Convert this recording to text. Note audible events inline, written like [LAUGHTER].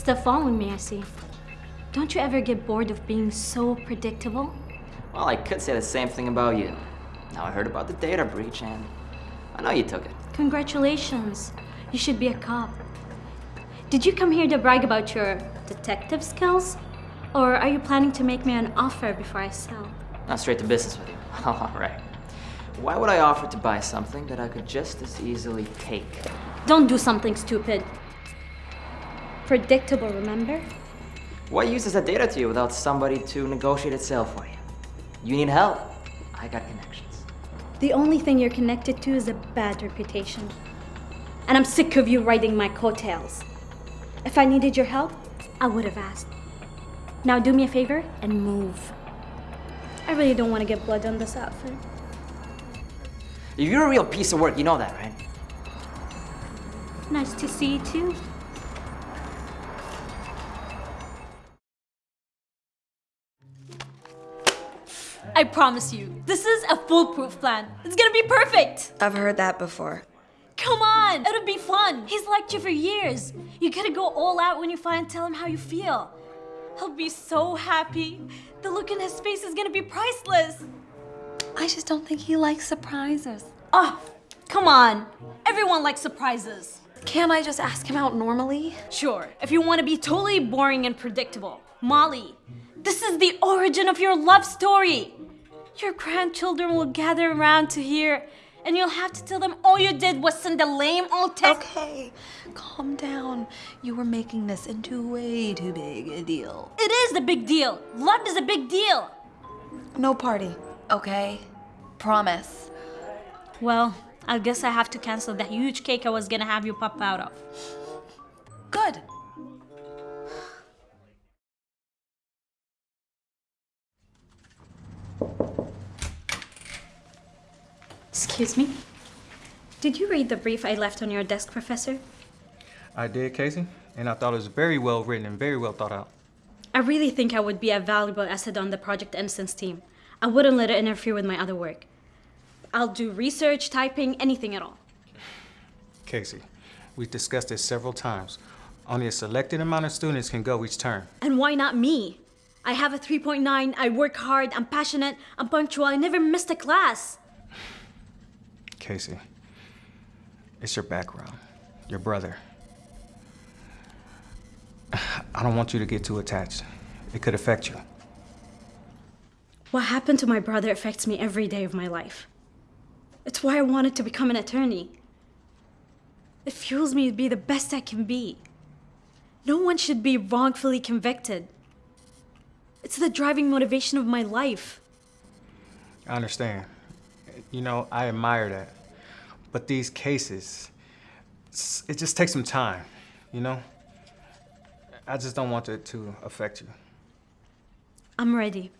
Still following me, I see. Don't you ever get bored of being so predictable? Well, I could say the same thing about you. Now I heard about the data breach and I know you took it. Congratulations. You should be a cop. Did you come here to brag about your detective skills? Or are you planning to make me an offer before I sell? Not straight to business with you. [LAUGHS] All right. Why would I offer to buy something that I could just as easily take? Don't do something stupid. Predictable, remember? What use is that data to you without somebody to negotiate its sale for you? You need help. I got connections. The only thing you're connected to is a bad reputation. And I'm sick of you riding my coattails. If I needed your help, I would have asked. Now do me a favor and move. I really don't want to get blood on this outfit. If you're a real piece of work, you know that, right? Nice to see you too. I promise you, this is a foolproof plan. It's gonna be perfect. I've heard that before. Come on, it'll be fun. He's liked you for years. You gotta go all out when you finally tell him how you feel. He'll be so happy. The look in his face is gonna be priceless. I just don't think he likes surprises. Oh, come on. Everyone likes surprises. Can't I just ask him out normally? Sure, if you want to be totally boring and predictable. Molly, this is the origin of your love story. Your grandchildren will gather around to hear, and you'll have to tell them all you did was send a lame old text. Okay, calm down. You were making this into way too big a deal. It is a big deal. Love is a big deal. No party, okay? Promise. Well, I guess I have to cancel that huge cake I was gonna have you pop out of. Good. Excuse me? Did you read the brief I left on your desk, Professor? I did, Casey, and I thought it was very well written and very well thought out. I really think I would be a valuable asset on the Project Innocence team. I wouldn't let it interfere with my other work. I'll do research, typing, anything at all. Casey, we've discussed this several times. Only a selected amount of students can go each term. And why not me? I have a 3.9, I work hard, I'm passionate, I'm punctual, I never missed a class. Casey, it's your background, your brother. I don't want you to get too attached. It could affect you. What happened to my brother affects me every day of my life. It's why I wanted to become an attorney. It fuels me to be the best I can be. No one should be wrongfully convicted. It's the driving motivation of my life. I understand. You know, I admire that. But these cases, it just takes some time, you know? I just don't want it to affect you. I'm ready.